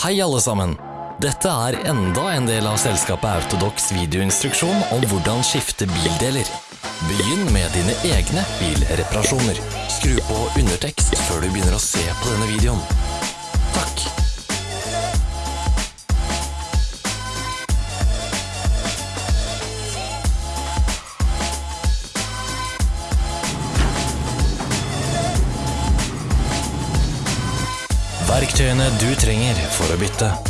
Hei alle sammen! Dette er enda en del av selskapet Autodox videoinstruksjon om hvordan skifte bildeler. Begynn med dine egne bilreparasjoner. Skru på undertekst før du begynner å se på denne videoen. Takk! Verktøyene du trenger for å bytte.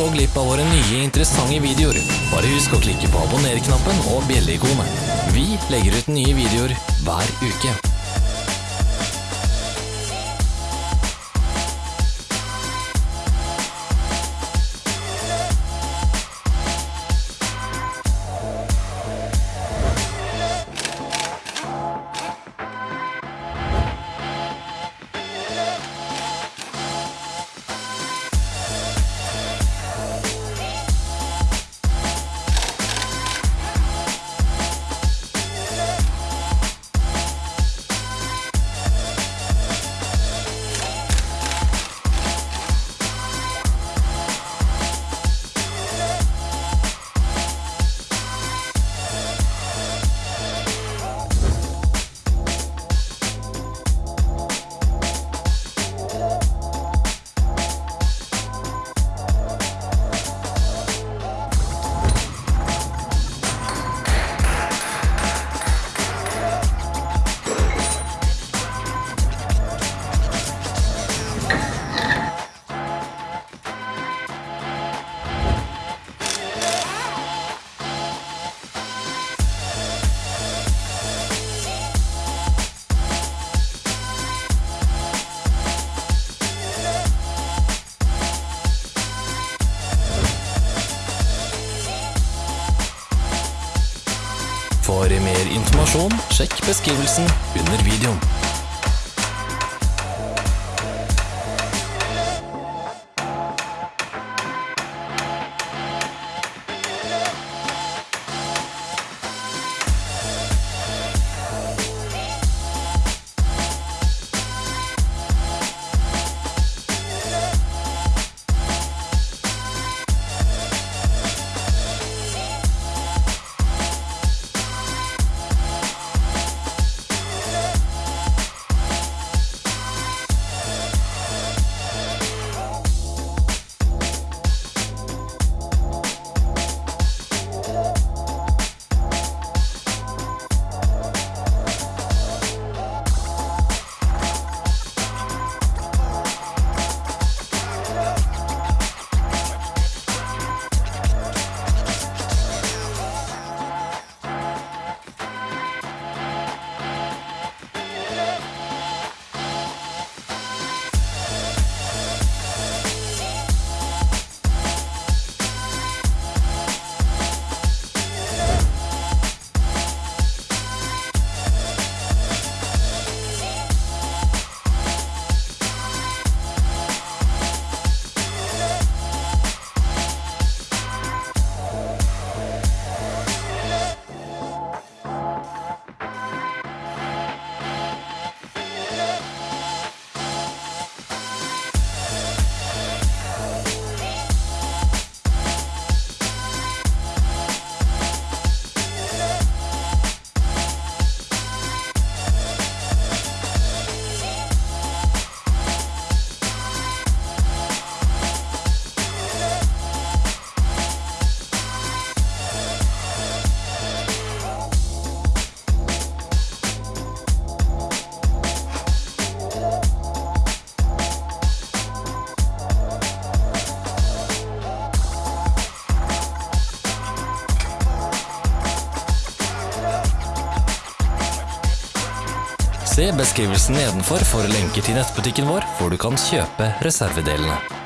Ikke gå glipp av våre nye interessante videoer. Bare husk å klikke på abonner-knappen og bjelleikonet. Vi legger ut nye videoer hver uke. Informasjon, sjekk beskrivelsen under videoen. Beskrivelsen nedenfor for lenker til nettbutikken vår, hvor du kan kjøpe reservedelene.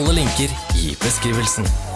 Alle linker i beskrivelsen.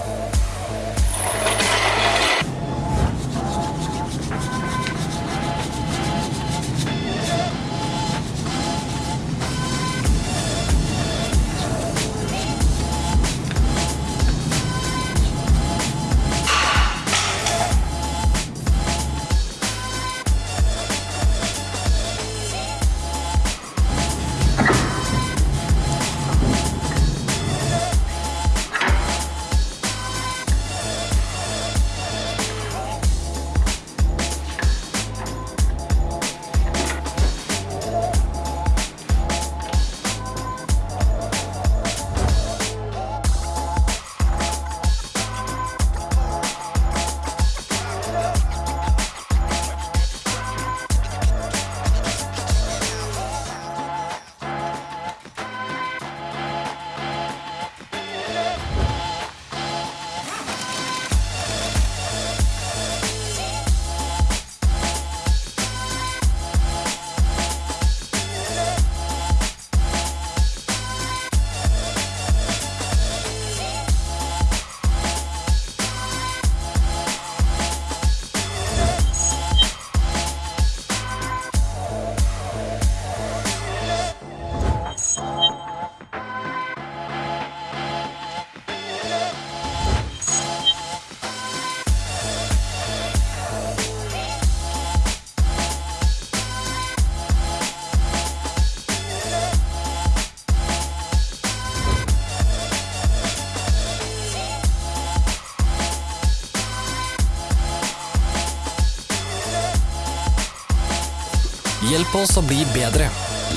Hjelp oss å bli bedre.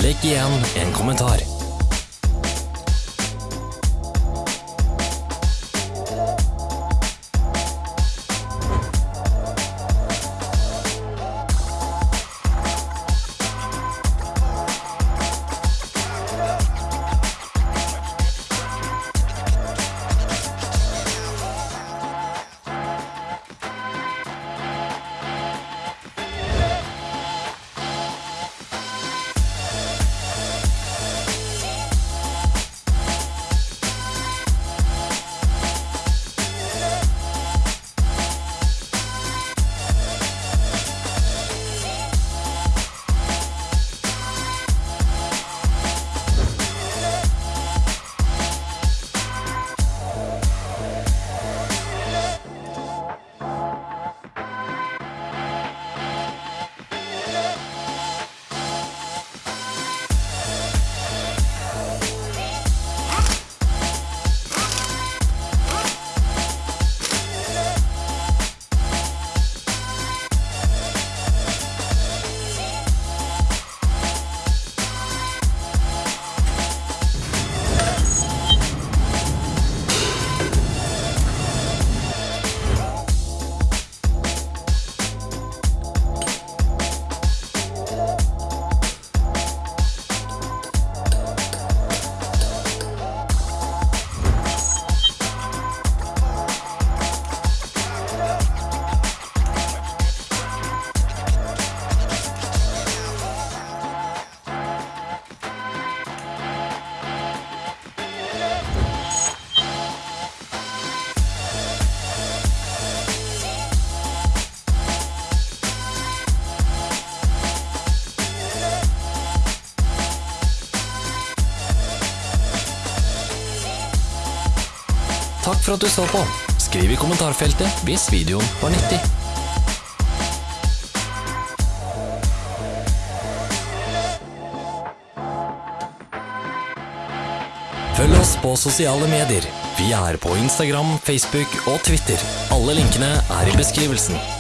Legg igjen en kommentar. Takk for at du så på. Skriv i kommentarfeltet hvis videoen var nyttig. Følg oss på sosiale medier. Vi er på Instagram, Facebook og Twitter. Alle linkene er i beskrivelsen.